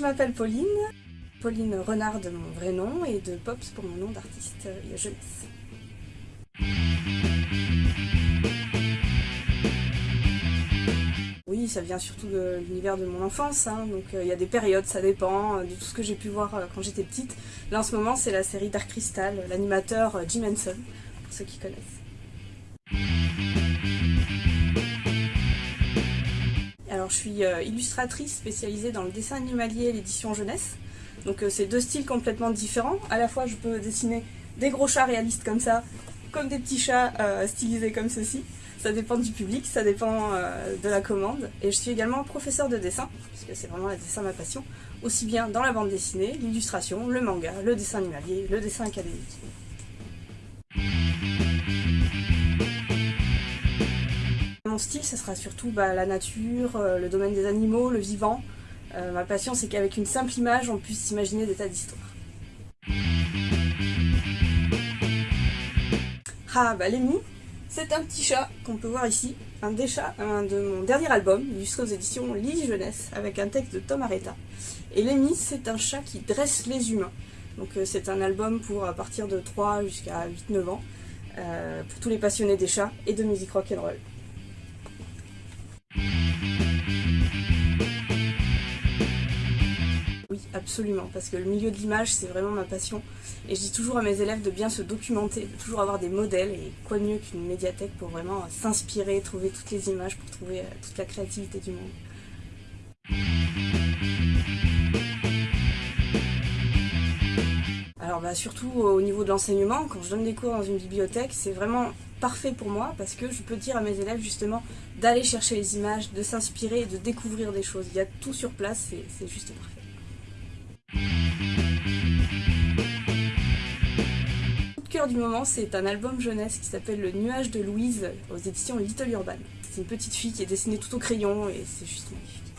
je m'appelle Pauline, Pauline Renard de mon vrai nom et de Pops pour mon nom d'artiste et jeunesse. Oui, ça vient surtout de l'univers de mon enfance, hein. donc euh, il y a des périodes, ça dépend euh, de tout ce que j'ai pu voir euh, quand j'étais petite. Là en ce moment c'est la série Dark Crystal, l'animateur Jim Henson, pour ceux qui connaissent. Je suis illustratrice spécialisée dans le dessin animalier et l'édition jeunesse. Donc c'est deux styles complètement différents. À la fois je peux dessiner des gros chats réalistes comme ça, comme des petits chats stylisés comme ceci. Ça dépend du public, ça dépend euh, de la commande. Et je suis également professeur de dessin, puisque c'est vraiment le dessin ma passion, aussi bien dans la bande dessinée, l'illustration, le manga, le dessin animalier, le dessin académique. Mon style, ça sera surtout bah, la nature, euh, le domaine des animaux, le vivant. Euh, ma passion, c'est qu'avec une simple image, on puisse imaginer des tas d'histoires. Ah, bah Lémi, c'est un petit chat qu'on peut voir ici, un des chats de mon dernier album, illustré aux éditions Lily Jeunesse, avec un texte de Tom Areta. Et Lémi, c'est un chat qui dresse les humains. Donc euh, c'est un album pour à partir de 3 jusqu'à 8-9 ans, pour tous les passionnés des chats et de musique rock'n'roll. Absolument, parce que le milieu de l'image, c'est vraiment ma passion. Et je dis toujours à mes élèves de bien se documenter, de toujours avoir des modèles, et quoi de mieux qu'une médiathèque pour vraiment s'inspirer, trouver toutes les images, pour trouver euh, toute la créativité du monde. Alors bah, surtout au niveau de l'enseignement, quand je donne des cours dans une bibliothèque, c'est vraiment parfait pour moi parce que je peux dire à mes élèves justement d'aller chercher les images, de s'inspirer et de découvrir des choses. Il y a tout sur place, c'est juste parfait. Du moment, c'est un album jeunesse qui s'appelle Le nuage de Louise aux éditions Little Urban. C'est une petite fille qui est dessinée tout au crayon et c'est juste magnifique.